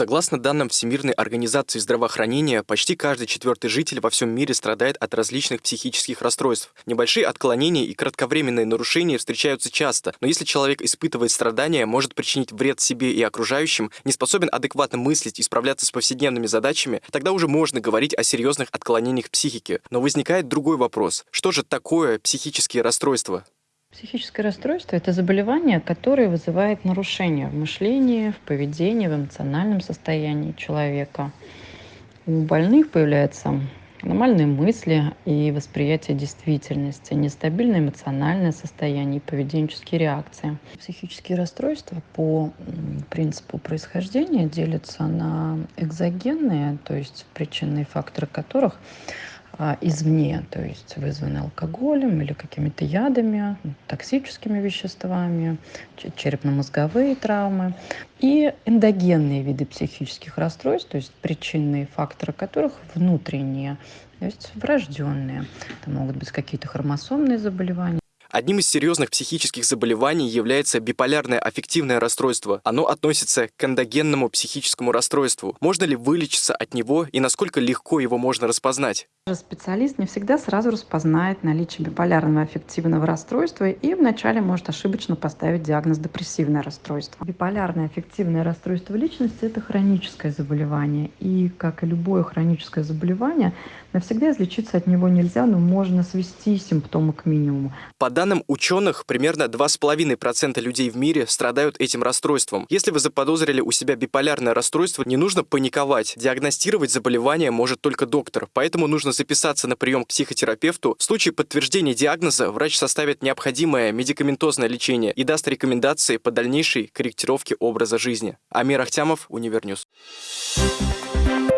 Согласно данным Всемирной организации здравоохранения, почти каждый четвертый житель во всем мире страдает от различных психических расстройств. Небольшие отклонения и кратковременные нарушения встречаются часто, но если человек испытывает страдания, может причинить вред себе и окружающим, не способен адекватно мыслить и справляться с повседневными задачами, тогда уже можно говорить о серьезных отклонениях психики. Но возникает другой вопрос. Что же такое психические расстройства? Психическое расстройство – это заболевание, которое вызывает нарушения в мышлении, в поведении, в эмоциональном состоянии человека. У больных появляются нормальные мысли и восприятие действительности, нестабильное эмоциональное состояние и поведенческие реакции. Психические расстройства по принципу происхождения делятся на экзогенные, то есть причинные факторы которых извне, то есть вызваны алкоголем или какими-то ядами, токсическими веществами, черепно-мозговые травмы и эндогенные виды психических расстройств, то есть причинные факторы которых внутренние, то есть врожденные. Это могут быть какие-то хромосомные заболевания, Одним из серьезных психических заболеваний является биполярное аффективное расстройство. Оно относится к эндогенному психическому расстройству. Можно ли вылечиться от него и насколько легко его можно распознать? Специалист не всегда сразу распознает наличие биполярного аффективного расстройства и вначале может ошибочно поставить диагноз депрессивное расстройство. Биполярное аффективное расстройство личности – это хроническое заболевание. И, как и любое хроническое заболевание, навсегда излечиться от него нельзя, но можно свести симптомы к минимуму. По данным ученых, примерно 2,5% людей в мире страдают этим расстройством. Если вы заподозрили у себя биполярное расстройство, не нужно паниковать. Диагностировать заболевание может только доктор, поэтому нужно записаться на прием к психотерапевту. В случае подтверждения диагноза врач составит необходимое медикаментозное лечение и даст рекомендации по дальнейшей корректировке образа жизни. Амир Ахтямов, Univer News. Thank you